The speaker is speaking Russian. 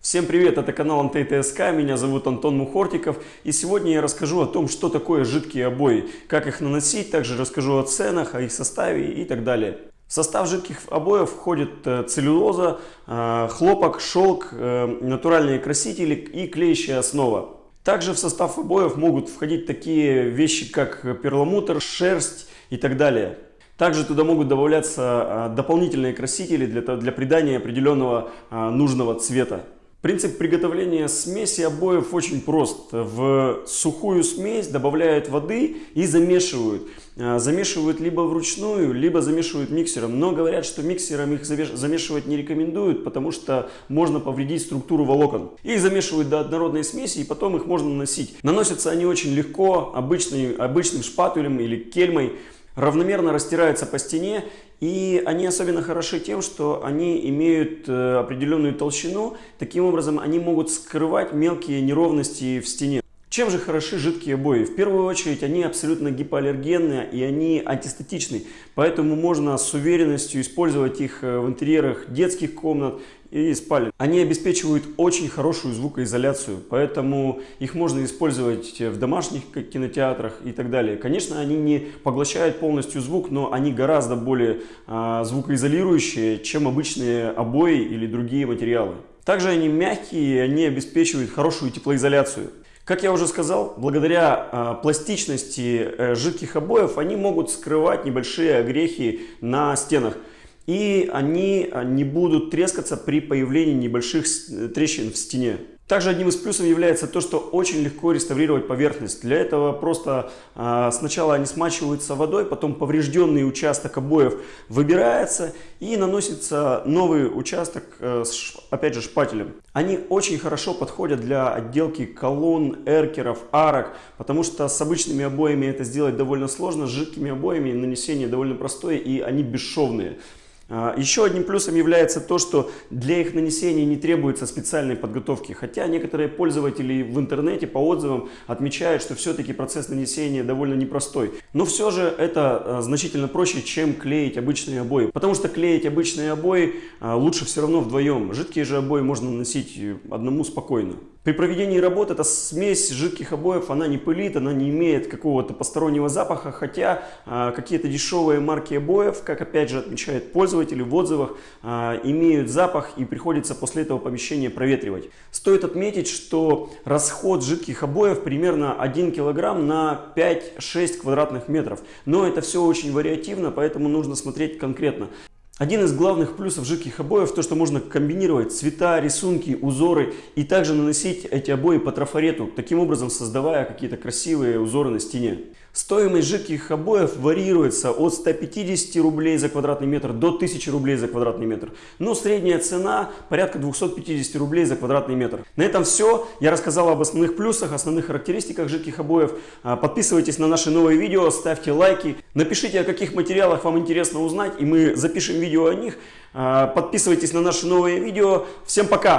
Всем привет, это канал МТТСК, меня зовут Антон Мухортиков и сегодня я расскажу о том, что такое жидкие обои, как их наносить, также расскажу о ценах, о их составе и так далее. В состав жидких обоев входит э, целлюлоза, э, хлопок, шелк, э, натуральные красители и клеящая основа. Также в состав обоев могут входить такие вещи, как перламутр, шерсть и так далее. Также туда могут добавляться дополнительные красители для, для придания определенного нужного цвета. Принцип приготовления смеси обоев очень прост. В сухую смесь добавляют воды и замешивают. А, замешивают либо вручную, либо замешивают миксером. Но говорят, что миксером их замешивать не рекомендуют, потому что можно повредить структуру волокон. Их замешивают до однородной смеси и потом их можно наносить. Наносятся они очень легко, обычный, обычным шпателем или кельмой равномерно растираются по стене и они особенно хороши тем, что они имеют э, определенную толщину, таким образом они могут скрывать мелкие неровности в стене. Чем же хороши жидкие обои? В первую очередь они абсолютно гипоаллергенные и они антистатичны, поэтому можно с уверенностью использовать их э, в интерьерах детских комнат и спален. Они обеспечивают очень хорошую звукоизоляцию, поэтому их можно использовать в домашних кинотеатрах и так далее. Конечно, они не поглощают полностью звук, но они гораздо более а, звукоизолирующие, чем обычные обои или другие материалы. Также они мягкие, они обеспечивают хорошую теплоизоляцию. Как я уже сказал, благодаря э, пластичности э, жидких обоев они могут скрывать небольшие огрехи на стенах. И они не будут трескаться при появлении небольших трещин в стене. Также одним из плюсов является то, что очень легко реставрировать поверхность. Для этого просто э, сначала они смачиваются водой, потом поврежденный участок обоев выбирается и наносится новый участок, э, с, опять же, шпателем. Они очень хорошо подходят для отделки колонн, эркеров, арок, потому что с обычными обоями это сделать довольно сложно, с жидкими обоями нанесение довольно простое и они бесшовные. А, еще одним плюсом является то, что для их нанесения не требуется специальной подготовки, хотя некоторые пользователи в интернете по отзывам отмечают, что все-таки процесс нанесения довольно непростой. Но все же это а, значительно проще, чем клеить обычные обои, потому что клеить обычные обои а, лучше все равно вдвоем. Жидкие же обои можно наносить одному спокойно. При проведении работы эта смесь жидких обоев, она не пылит, она не имеет какого-то постороннего запаха, хотя а, какие-то дешевые марки обоев, как опять же отмечают пользователи в отзывах, а, имеют запах и приходится после этого помещение проветривать. Стоит отметить, что расход жидких обоев примерно 1 кг на 5-6 квадратных метров, но это все очень вариативно, поэтому нужно смотреть конкретно. Один из главных плюсов жидких обоев то, что можно комбинировать цвета, рисунки, узоры и также наносить эти обои по трафарету, таким образом создавая какие-то красивые узоры на стене. Стоимость жидких обоев варьируется от 150 рублей за квадратный метр до 1000 рублей за квадратный метр. Но средняя цена порядка 250 рублей за квадратный метр. На этом все. Я рассказал об основных плюсах, основных характеристиках жидких обоев. А, подписывайтесь на наши новые видео, ставьте лайки. Напишите, о каких материалах вам интересно узнать, и мы запишем видео о них. А, подписывайтесь на наши новые видео. Всем пока!